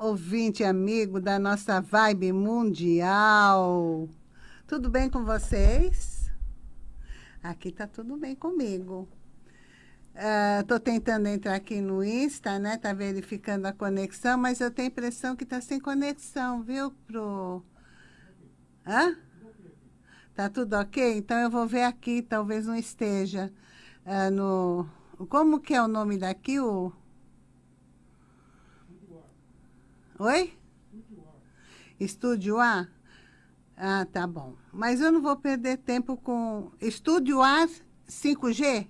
Ouvinte amigo da nossa Vibe Mundial. Tudo bem com vocês? Aqui tá tudo bem comigo. Uh, tentando entrar aqui no Insta, né? Tá verificando a conexão, mas eu tenho a impressão que tá sem conexão, viu? Pro... Hã? Tá tudo ok? Então eu vou ver aqui, talvez não esteja uh, no... Como que é o nome daqui? O... Oi? Estúdio A? Ah, tá bom. Mas eu não vou perder tempo com... Estúdio A 5G?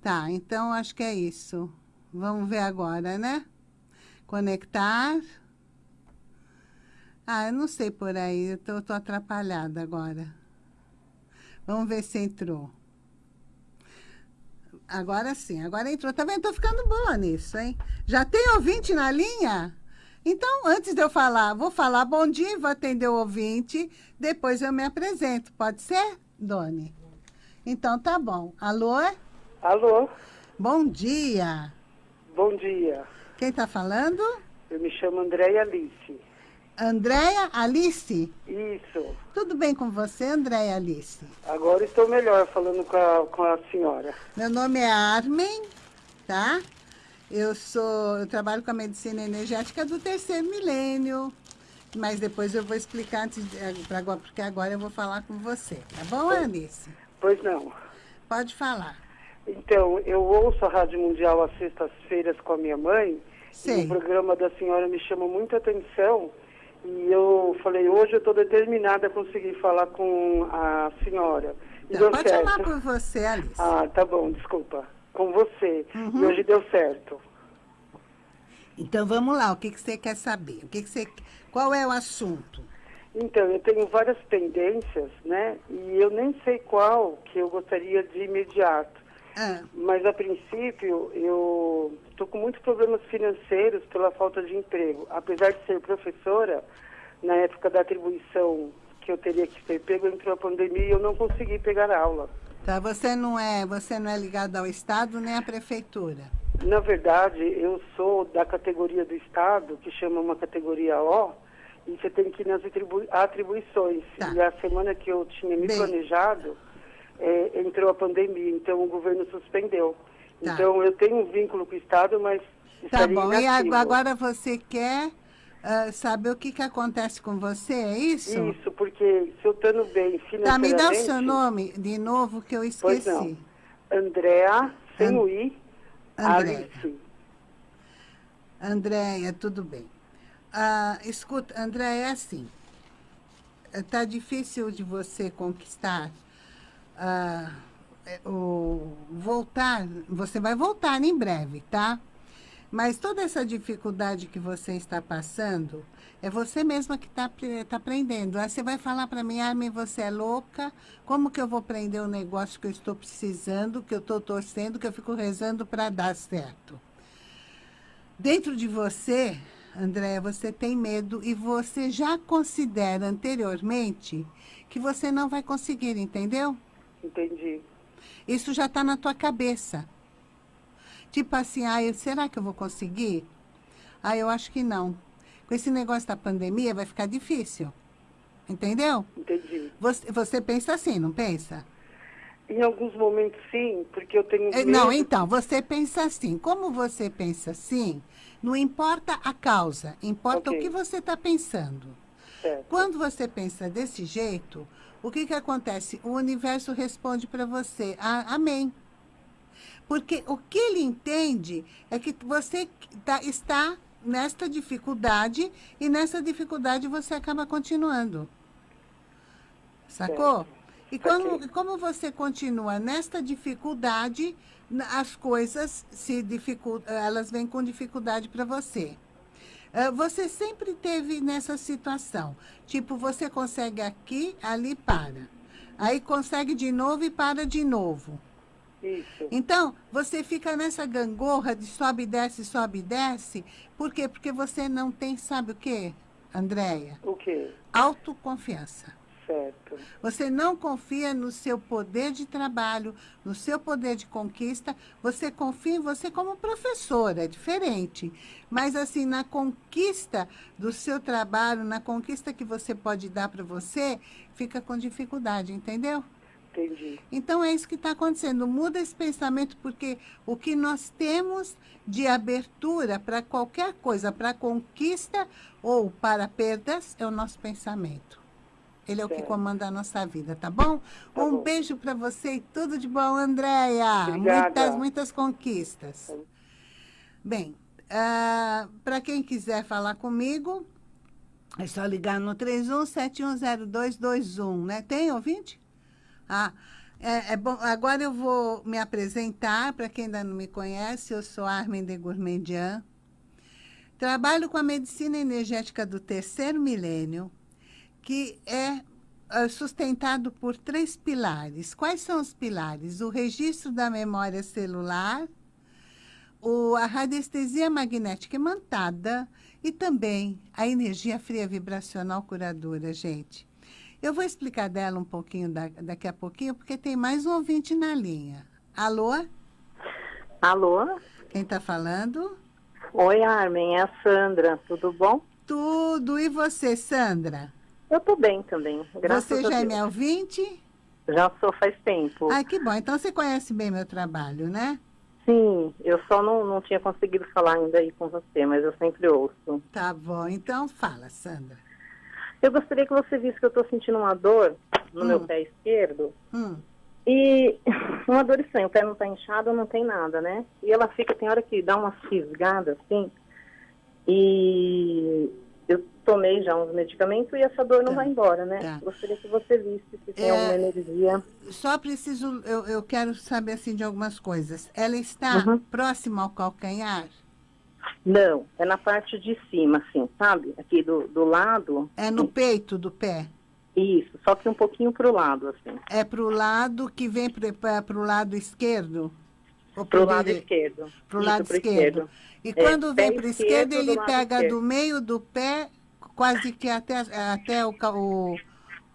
Tá, então acho que é isso. Vamos ver agora, né? Conectar. Ah, eu não sei por aí, eu tô, tô atrapalhada agora. Vamos ver se entrou. Agora sim, agora entrou. Tá vendo? Tô ficando boa nisso, hein? Já tem ouvinte na linha? Então, antes de eu falar, vou falar bom dia, vou atender o ouvinte, depois eu me apresento. Pode ser, Doni? Então, tá bom. Alô? Alô? Bom dia. Bom dia. Quem tá falando? Eu me chamo Andréia Alice. Andréia Alice? Isso. Tudo bem com você, Andréia Alice? Agora estou melhor falando com a, com a senhora. Meu nome é Armin, tá? Eu sou, eu trabalho com a medicina energética do terceiro milênio. Mas depois eu vou explicar, antes de, agora, porque agora eu vou falar com você. Tá bom, pois, Alice? Pois não. Pode falar. Então, eu ouço a Rádio Mundial às sextas-feiras com a minha mãe. Sim. E o programa da senhora me chama muita atenção e eu falei, hoje eu estou determinada a conseguir falar com a senhora. E Não, pode certo. chamar por você, Alice. Ah, tá bom, desculpa. Com você. Uhum. E hoje deu certo. Então vamos lá, o que, que você quer saber? O que, que você, qual é o assunto? Então, eu tenho várias pendências, né? E eu nem sei qual que eu gostaria de imediato. Ah. Mas, a princípio, eu estou com muitos problemas financeiros pela falta de emprego. Apesar de ser professora, na época da atribuição que eu teria que ter pego, entrou a pandemia e eu não consegui pegar aula. Tá, você não é, você não é ligado ao Estado nem à Prefeitura? Na verdade, eu sou da categoria do Estado, que chama uma categoria O, e você tem que ir nas atribu atribuições. Tá. E a semana que eu tinha me Bem, planejado é, entrou a pandemia, então o governo suspendeu. Tá. Então eu tenho um vínculo com o Estado, mas Tá bom, inativo. e agora você quer uh, saber o que, que acontece com você, é isso? Isso, porque se eu estou bem financeiramente... Tá, me dá o seu nome de novo que eu esqueci. Pois não. Andréa, sem And... o I, Andréia. Alice. Andréia, tudo bem. Uh, escuta, Andréia, é assim, está difícil de você conquistar ah, o voltar, você vai voltar em breve, tá? Mas toda essa dificuldade que você está passando, é você mesma que está tá aprendendo. Aí você vai falar para mim, Armin, você é louca, como que eu vou aprender o negócio que eu estou precisando, que eu estou torcendo, que eu fico rezando para dar certo? Dentro de você, Andréia, você tem medo e você já considera anteriormente que você não vai conseguir, entendeu? Entendi. Isso já está na tua cabeça. Tipo assim, ah, será que eu vou conseguir? Ah, eu acho que não. Com esse negócio da pandemia vai ficar difícil. Entendeu? Entendi. Você, você pensa assim, não pensa? Em alguns momentos sim, porque eu tenho medo... Não, então, você pensa assim. Como você pensa assim, não importa a causa, importa okay. o que você está pensando. Certo. Quando você pensa desse jeito, o que, que acontece? O universo responde para você, ah, amém. Porque o que ele entende é que você tá, está nesta dificuldade e nessa dificuldade você acaba continuando. Sacou? E como, como você continua nesta dificuldade, as coisas se dificultam, elas vêm com dificuldade para você. Ah, você sempre teve nessa situação. Tipo, você consegue aqui, ali para. Aí consegue de novo e para de novo. Isso. Então, você fica nessa gangorra de sobe e desce, sobe e desce. Por quê? Porque você não tem, sabe o quê, Andréia? O quê? Autoconfiança. Certo. Você não confia no seu poder de trabalho, no seu poder de conquista, você confia em você como professora, é diferente. Mas, assim, na conquista do seu trabalho, na conquista que você pode dar para você, fica com dificuldade, entendeu? Entendi. Então, é isso que está acontecendo. Muda esse pensamento, porque o que nós temos de abertura para qualquer coisa, para conquista ou para perdas, é o nosso pensamento. Ele é o que comanda a nossa vida, tá bom? Tá um bom. beijo para você e tudo de bom, Andréia. Muitas, muitas conquistas. Bem, ah, para quem quiser falar comigo, é só ligar no 31710221, né? Tem ouvinte? Ah, é, é bom. Agora eu vou me apresentar, para quem ainda não me conhece, eu sou Armin de Gourmandian. Trabalho com a medicina energética do terceiro milênio, que é ah, sustentado por três pilares. Quais são os pilares? O registro da memória celular, o, a radiestesia magnética imantada e também a energia fria vibracional curadora, gente. Eu vou explicar dela um pouquinho da, daqui a pouquinho, porque tem mais um ouvinte na linha. Alô? Alô? Quem está falando? Oi, Armin, é a Sandra, tudo bom? Tudo. E você, Sandra? Eu tô bem também, graças você já é minha ouvinte? Já sou faz tempo. Ai, que bom. Então você conhece bem meu trabalho, né? Sim, eu só não, não tinha conseguido falar ainda aí com você, mas eu sempre ouço. Tá bom. Então fala, Sandra. Eu gostaria que você visse que eu tô sentindo uma dor no Hum. meu pé esquerdo Hum. e uma dor estranha, o pé não tá inchado, não tem nada, né? E ela fica, tem hora que dá umas fisgadas assim, e tomei já uns medicamentos e essa dor não Tá. vai embora, né? Tá. Gostaria que você visse se tem É, alguma energia. Só preciso, eu, eu quero saber assim de algumas coisas. Ela está Uhum. próxima ao calcanhar? Não, é na parte de cima, assim, sabe? Aqui do, do lado. É no peito do pé? Isso, só que um pouquinho pro lado, assim. É para o lado que vem para o lado esquerdo? Pro pro lado esquerdo. Pro Isso, lado pro esquerdo. E É, quando vem para o esquerdo, esquerdo do ele pega esquerdo. do meio do pé, quase que até, até o, o,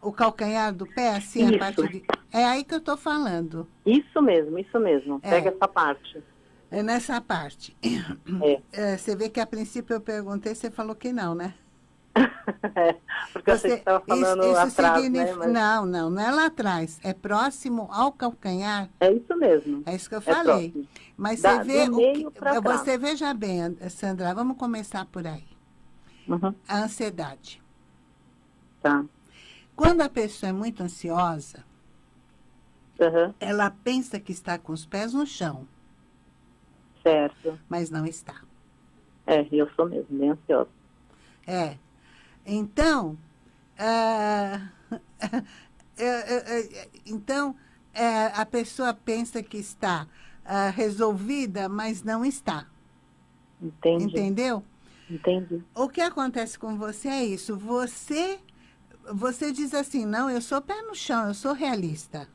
o calcanhar do pé, assim, a Isso. parte de... É aí que eu estou falando. Isso mesmo, isso mesmo. É. Pega essa parte. É nessa parte. É. É, você vê que a princípio eu perguntei, você falou que não, né? É, Porque eu sei que você estava falando atrás, né? Mas Não, não, não é lá atrás. É próximo ao calcanhar. é isso mesmo. É isso que eu É falei. Mas Da- você vê o que, você veja bem, And- Sandra, vamos começar por aí. Uhum, A ansiedade. tá. Quando a pessoa é muito ansiosa, Uhum, ela pensa que está com os pés no chão, certo. mas não está. É, eu sou mesmo, bem ansiosa. É. Então, é, então é, a pessoa pensa que está ah, resolvida, mas não está. Entendi. Entendeu? Entendi. O que acontece com você é isso. Você, você diz assim, não, eu sou pé no chão, eu sou realista.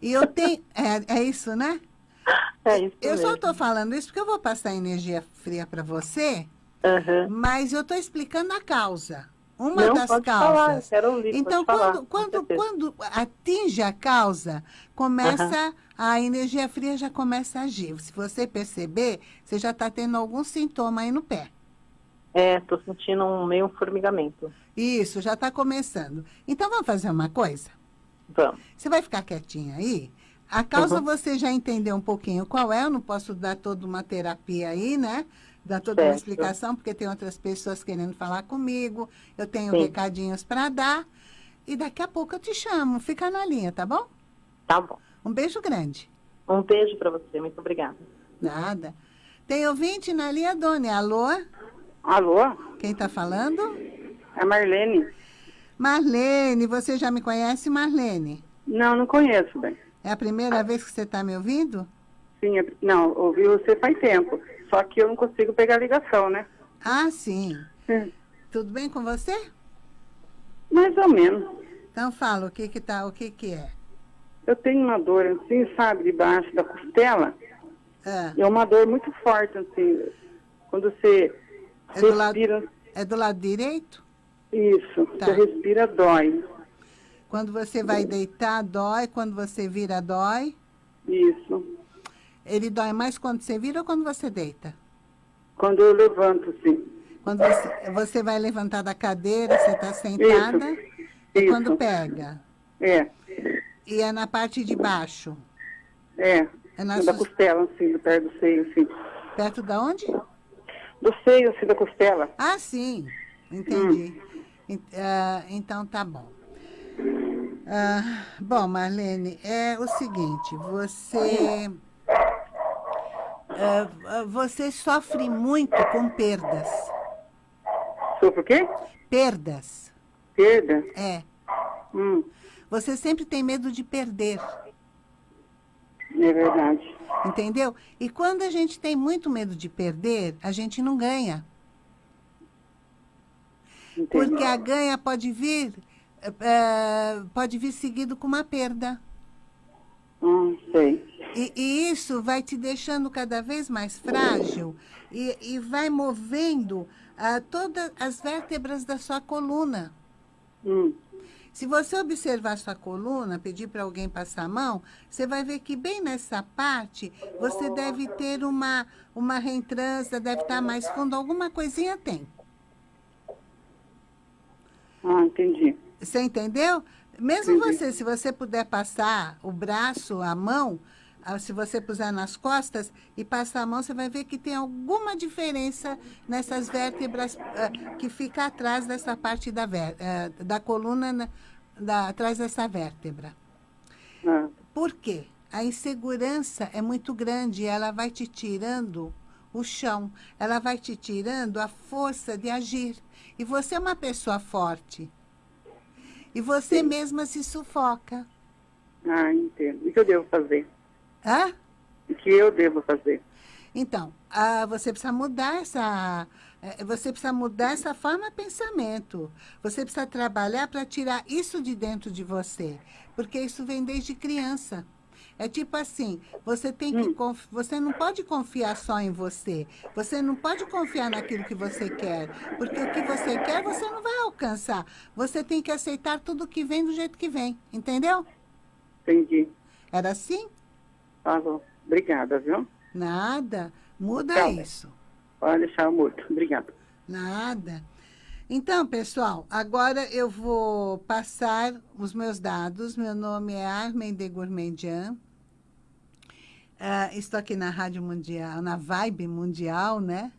E eu tenho... É, é isso, né? É isso Eu mesmo. só estou falando isso porque eu vou passar energia fria para você, Uhum. mas eu estou explicando a causa. Uma Não, das pode falar, causas. quero ouvir, Então, pode falar, quando, quando, quando atinge a causa, começa a energia fria já começa a agir. Se você perceber, você já está tendo algum sintoma aí no pé. É, tô sentindo um meio formigamento. Isso, já está começando. Então, vamos fazer uma coisa? Vamos. Você vai ficar quietinha aí? A causa Uhum. você já entendeu um pouquinho qual é, eu não posso dar toda uma terapia aí, né? Dar toda uma Certo. explicação, porque tem outras pessoas querendo falar comigo, eu tenho Sim. recadinhos para dar, e daqui a pouco eu te chamo, fica na linha, tá bom? Tá bom. Um beijo grande. Um beijo para você, muito obrigada. Nada. Tem ouvinte na linha, Doni. Alô? Alô? Quem está falando? É Marlene? Marlene, você já me conhece, Marlene? Não, não conheço, bem. É a primeira vez que você está me ouvindo? Sim, é- não, ouvi você faz tempo. Só que eu não consigo pegar a ligação, né? Ah, sim. Hum, Tudo bem com você? Mais ou menos. Então fala, o que que tá, o que que é? Eu tenho uma dor assim, sabe, debaixo da costela. E é uma dor muito forte, assim. Quando você É do lado- respira. é do lado direito? Isso, Tá. você respira, dói. Quando você vai deitar, dói. Quando você vira, dói. Isso. Ele dói mais quando você vira ou quando você deita? Quando eu levanto, sim. Quando você, você vai levantar da cadeira, você está sentada? Isso. E Isso. quando pega? É. E é na parte de baixo? É. É na da sus- costela, assim, do pé do seio, assim. Perto da onde? Do seio, assim, da costela. Ah, sim. Entendi. En- ah, então, tá bom. Ah, bom, Marlene, é o seguinte, você... ah, você sofre muito com perdas. Sofro o quê? Perdas, Perda? é. Hum, Você sempre tem medo de perder, é verdade. entendeu? E quando a gente tem muito medo de perder, a gente não ganha. Entendi. Porque a ganha pode vir, eh, pode vir seguido com uma perda. Hum, sei. E, e isso vai te deixando cada vez mais frágil e, e vai movendo ah, todas as vértebras da sua coluna. Hum, Se você observar sua coluna, pedir para alguém passar a mão, você vai ver que bem nessa parte você deve ter uma, uma reentrância, deve estar mais fundo, alguma coisinha tem. ah, entendi. Você entendeu? Mesmo Entendi. você, se você puder passar o braço, a mão, se você puser nas costas e passar a mão, você vai ver que tem alguma diferença nessas vértebras ah, que fica atrás dessa parte da, ah, da coluna, na- da- atrás dessa vértebra. Ah, Por quê? A insegurança é muito grande, ela vai te tirando o chão, ela vai te tirando a força de agir. E você é uma pessoa forte. E você mesma se sufoca. ah, entendo. O que eu devo fazer? Hã? O que eu devo fazer? Então, ah, você precisa mudar essa... eh, Você precisa mudar essa forma de pensamento. Você precisa trabalhar para tirar isso de dentro de você. Porque isso vem desde criança. É tipo assim, você tem que conf- você não pode confiar só em você. Você não pode confiar naquilo que você quer, porque o que você quer você não vai alcançar. Você tem que aceitar tudo que vem do jeito que vem, entendeu? Entendi. Era assim? Falou. Obrigada, viu? Nada. Muda Tá isso. Pode deixar o morto. Obrigada. Nada. Então, pessoal, agora eu vou passar os meus dados. Meu nome é Armen de Gourmandian. Ah, estou aqui na Rádio Mundial, na Vibe Mundial, né?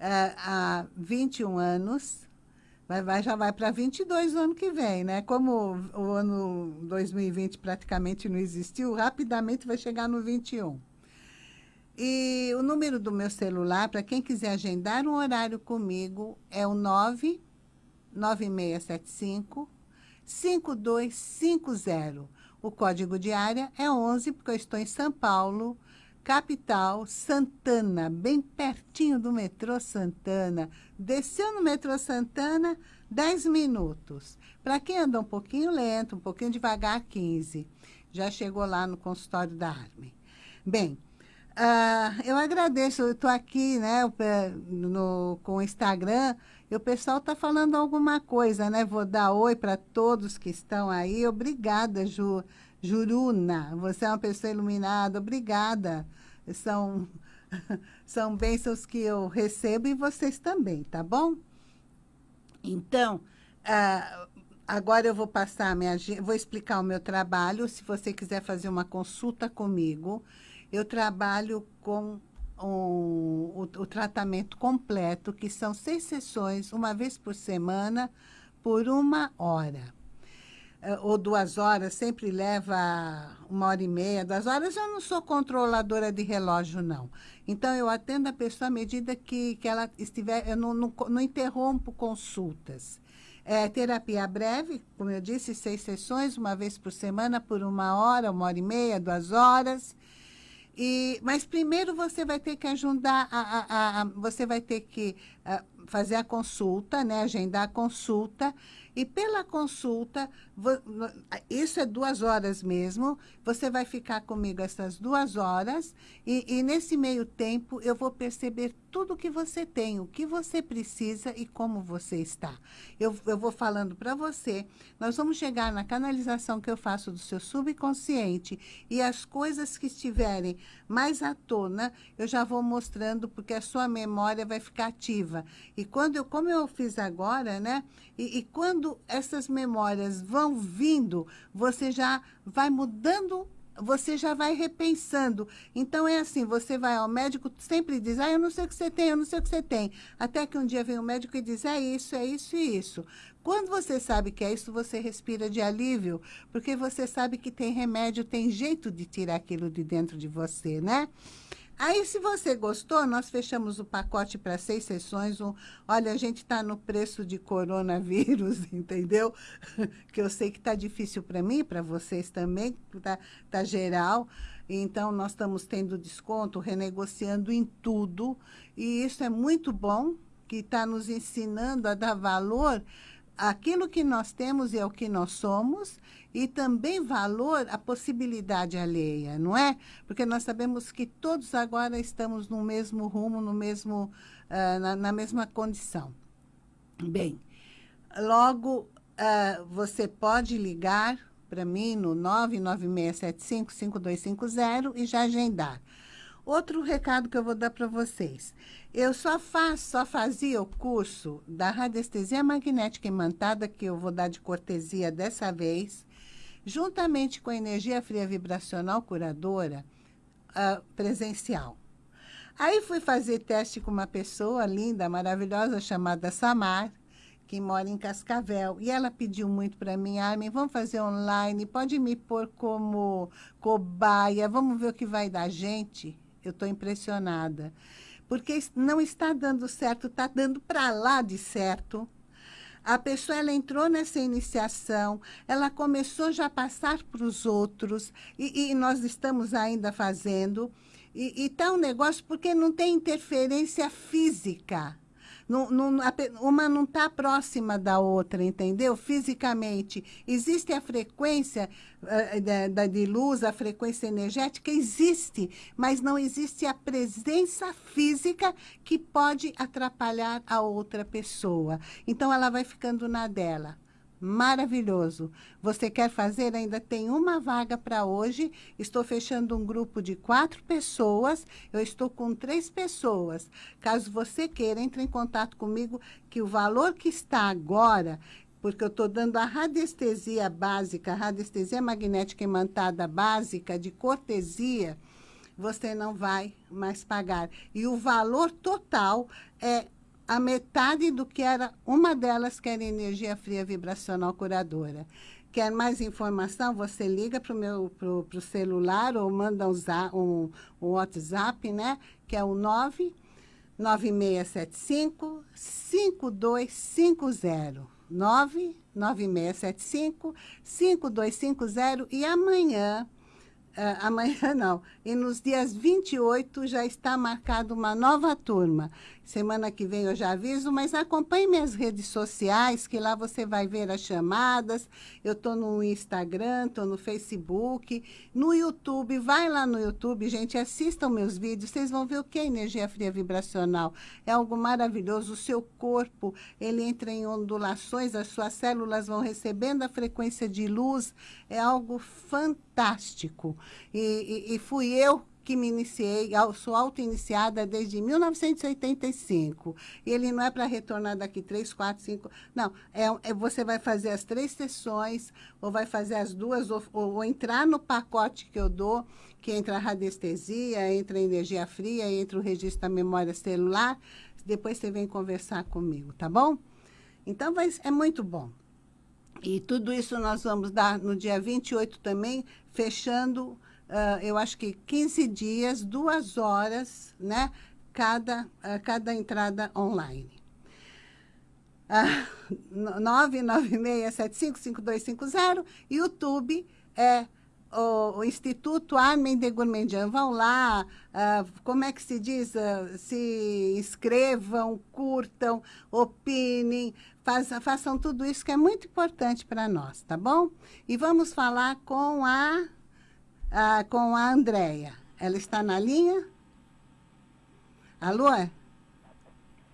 Ah, há 21 anos. Vai, vai, já vai para 22 no ano que vem, né? Como o ano 2020 praticamente não existiu, rapidamente vai chegar no 21. E o número do meu celular, para quem quiser agendar um horário comigo, é o 99675 5250. O código de área é 11, porque eu estou em São Paulo, capital, Santana, bem pertinho do metrô Santana. Desceu no metrô Santana, 10 minutos. Para quem anda um pouquinho lento, um pouquinho devagar, 15. Já chegou lá no consultório da Arme. Bem, ah, eu agradeço, eu estou aqui né, no, com o Instagram, e o pessoal está falando alguma coisa, né? Vou dar oi para todos que estão aí. Obrigada, Ju, Juruna. Você é uma pessoa iluminada, obrigada. São, são bênçãos que eu recebo e vocês também, tá bom? Então, ah, agora eu vou passar minha, vou explicar o meu trabalho. Se você quiser fazer uma consulta comigo, eu trabalho com um- o, o tratamento completo, que são seis sessões, uma vez por semana, por uma hora. Ou duas horas, sempre leva uma hora e meia, duas horas. Eu não sou controladora de relógio, não. Então, eu atendo a pessoa à medida que, que ela estiver... Eu não, não, não interrompo consultas. É, terapia breve, como eu disse, seis sessões, uma vez por semana, por uma hora, uma hora e meia, duas horas. E, mas primeiro você vai ter que ajudar, a, a- a- a- você vai ter que ah, fazer a consulta, né? Agendar a consulta. E pela consulta, isso é duas horas mesmo, você vai ficar comigo essas duas horas e, e nesse meio tempo eu vou perceber tudo que você tem, o que você precisa e como você está. Eu, eu vou falando para você, nós vamos chegar na canalização que eu faço do seu subconsciente e as coisas que estiverem mais à tona, eu já vou mostrando porque a sua memória vai ficar ativa. E quando eu, como eu fiz agora, né? E, e quando essas memórias vão vindo, você já vai mudando você já vai repensando. Então, é assim, você vai ao médico, sempre diz, ah, eu não sei o que você tem, eu não sei o que você tem. Até que um dia vem o médico e diz, é isso, é isso e isso. Quando você sabe que é isso, você respira de alívio, porque você sabe que tem remédio, tem jeito de tirar aquilo de dentro de você, né? Aí, se você gostou, nós fechamos o pacote para seis sessões. Um, olha, a gente está no preço de coronavírus, entendeu? que eu sei que está difícil para mim, para vocês também, está tá geral. Então, nós estamos tendo desconto, renegociando em tudo. E isso é muito bom, que está nos ensinando a dar valor aquilo que nós temos e é o que nós somos, e também valor à possibilidade alheia, não é? Porque nós sabemos que todos agora estamos no mesmo rumo, no mesmo, uh, na, na, mesma condição. Bem, logo uh, você pode ligar para mim no 996755250 e já agendar. Outro recado que eu vou dar para vocês. Eu só faço, só fazia o curso da radiestesia magnética imantada, que eu vou dar de cortesia dessa vez, juntamente com a energia fria vibracional curadora uh, presencial. Aí fui fazer teste com uma pessoa linda, maravilhosa, chamada Samar, que mora em Cascavel. E ela pediu muito para mim, Armin, vamos fazer online, pode me pôr como cobaia, vamos ver o que vai dar. Gente, eu estou impressionada porque não está dando certo, está dando para lá de certo. A pessoa ela entrou nessa iniciação, ela começou já a passar para os outros, e, e, nós estamos ainda fazendo. E está um negócio porque não tem interferência física. Uma não está próxima da outra, entendeu? Fisicamente. Existe a frequência da, da, de luz, a frequência energética, existe, mas não existe a presença física que pode atrapalhar a outra pessoa. Então, ela vai ficando na dela maravilhoso. Você quer fazer? Ainda tem uma vaga para hoje. Estou fechando um grupo de quatro pessoas. Eu estou com três pessoas. Caso você queira, entre em contato comigo, que o valor que está agora, porque eu estou dando a radiestesia básica, a radiestesia magnética imantada básica de cortesia, você não vai mais pagar. E o valor total é a metade do que era uma delas, que era energia fria vibracional curadora. Quer mais informação? Você liga para o meu pro, pro celular ou manda um, um, um WhatsApp, né? Que é o 99675 5250. 99675 5250 e amanhã Uh, amanhã não. E nos dias 28 já está marcada uma nova turma. Semana que vem eu já aviso, mas acompanhe minhas redes sociais, que lá você vai ver as chamadas. Eu estou no Instagram, estou no Facebook, no YouTube. Vai lá no YouTube, gente, assistam meus vídeos. Vocês vão ver o que é energia fria vibracional. É algo maravilhoso. O seu corpo, ele entra em ondulações, as suas células vão recebendo a frequência de luz. É algo fantástico. e, e, e fui eu que me iniciei, sou auto-iniciada desde 1985. E ele não é para retornar daqui três, quatro, cinco... Não, é, é, você vai fazer as três sessões, ou vai fazer as duas, ou, ou entrar no pacote que eu dou, que entra a radiestesia, entra a energia fria, entra o registro da memória celular. Depois você vem conversar comigo, tá bom? Então, vai, é muito bom. E tudo isso nós vamos dar no dia 28 também, fechando uh, eu acho que 15 dias, duas horas, né? Cada, uh, cada entrada online. Uh, 996755250, YouTube é o, o, Instituto Armin de Gourmandian. Vão lá, uh, como é que se diz? Uh, se inscrevam, curtam, opinem, faz, façam tudo isso que é muito importante para nós, tá bom? E vamos falar com a, uh, com a Andréia. Ela está na linha? Alô?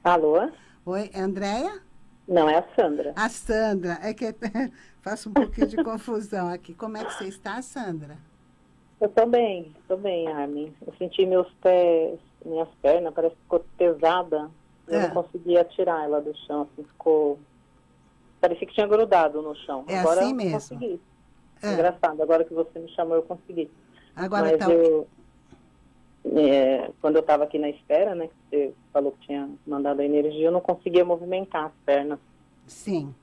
Alô? Oi, Andréia? Não, é a Sandra. A Sandra. É que faço um pouquinho de confusão aqui. Como é que você está, Sandra? Eu estou bem, estou bem, Armin. Eu senti meus pés, minhas pernas, parece que ficou pesada. Eu é. não conseguia tirar ela do chão, assim, ficou... Parecia que tinha grudado no chão. É agora assim mesmo? consegui. É. Engraçado, agora que você me chamou, eu consegui. Agora Mas tá... eu, é, quando eu estava aqui na espera, né, que você falou que tinha mandado a energia, eu não conseguia movimentar as pernas. Sim.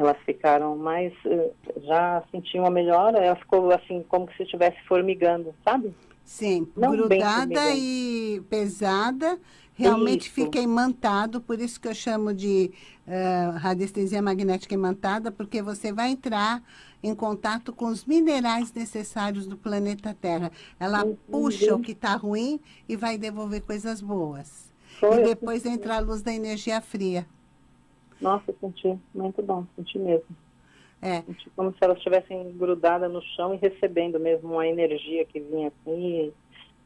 Elas ficaram mais, eh, já senti uma melhora, ela ficou assim, como se estivesse formigando, sabe? Sim, não grudada e pesada, realmente isso. fica imantado, por isso que eu chamo de uh, radiestesia magnética imantada, porque você vai entrar em contato com os minerais necessários do planeta Terra. Ela uhum. puxa o que está ruim e vai devolver coisas boas. Foi, e depois entra a luz da energia fria. Nossa, senti muito bom, senti mesmo. É. Senti como se elas estivessem grudadas no chão e recebendo mesmo uma energia que vinha assim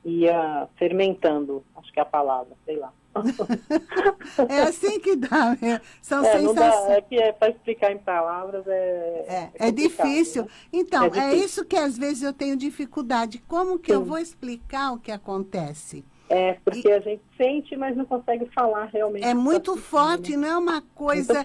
e ia fermentando, acho que é a palavra, sei lá. é assim que dá, né? são é, sensações. é que é, para explicar em palavras é. É, é, é difícil. Né? Então, é, difícil. é, isso que às vezes eu tenho dificuldade. Como que Sim. eu vou explicar o que acontece? É, porque e, a gente sente, mas não consegue falar realmente. É muito forte, não é uma coisa.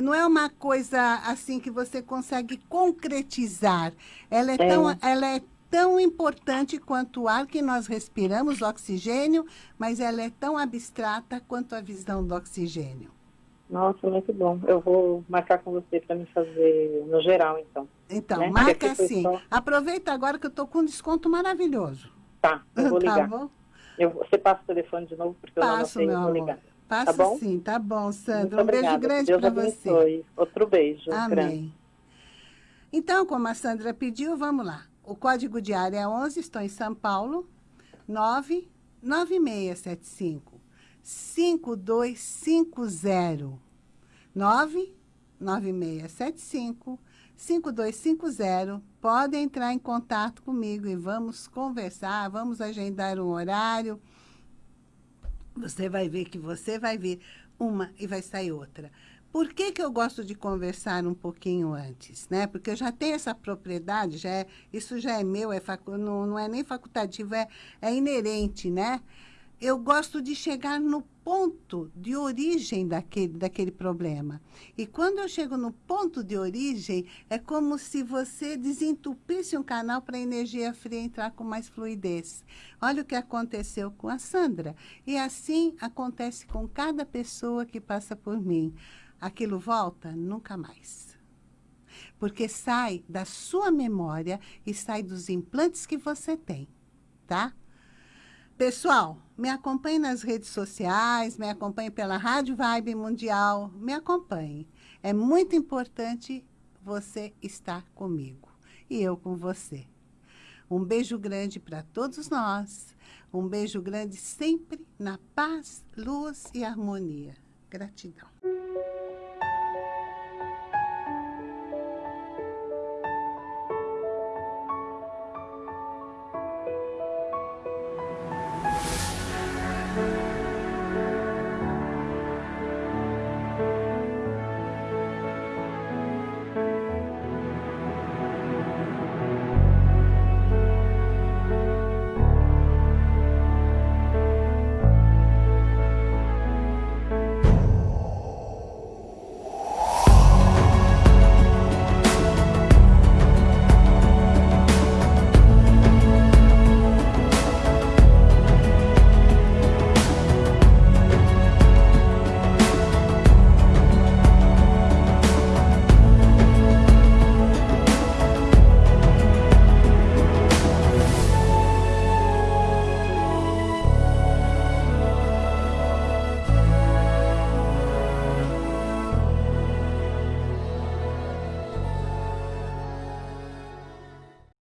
Não é uma coisa assim que você consegue concretizar. Ela é, é. tão. Ela é tão importante quanto o ar que nós respiramos, o oxigênio, mas ela é tão abstrata quanto a visão do oxigênio. Nossa, muito bom. Eu vou marcar com você para me fazer no geral, então. Então, né? marca sim. Só... Aproveita agora que eu estou com um desconto maravilhoso. Tá, eu vou tá ligar. Tá bom? Eu, você passa o telefone de novo, porque Passo, eu não sei, vou ligar. Passo tá bom? sim, tá bom, Sandra. Muito um beijo grande para você. Outro beijo. Amém. Grande. Então, como a Sandra pediu, vamos lá. O código de área é 11, estou em São Paulo, 99675 5250 99675 5250. Pode entrar em contato comigo e vamos conversar, vamos agendar um horário. Você vai ver que você vai ver uma e vai sair outra. Por que, que eu gosto de conversar um pouquinho antes? Né? Porque eu já tenho essa propriedade, já é, isso já é meu, é facu, não, não é nem facultativo, é, é inerente, né? Eu gosto de chegar no ponto de origem daquele, daquele problema. E quando eu chego no ponto de origem, é como se você desentupisse um canal para a energia fria entrar com mais fluidez. Olha o que aconteceu com a Sandra. E assim acontece com cada pessoa que passa por mim aquilo volta nunca mais. Porque sai da sua memória e sai dos implantes que você tem, tá? Pessoal, me acompanhe nas redes sociais, me acompanhe pela Rádio Vibe Mundial, me acompanhe. É muito importante você estar comigo e eu com você. Um beijo grande para todos nós. Um beijo grande sempre na paz, luz e harmonia. Gratidão.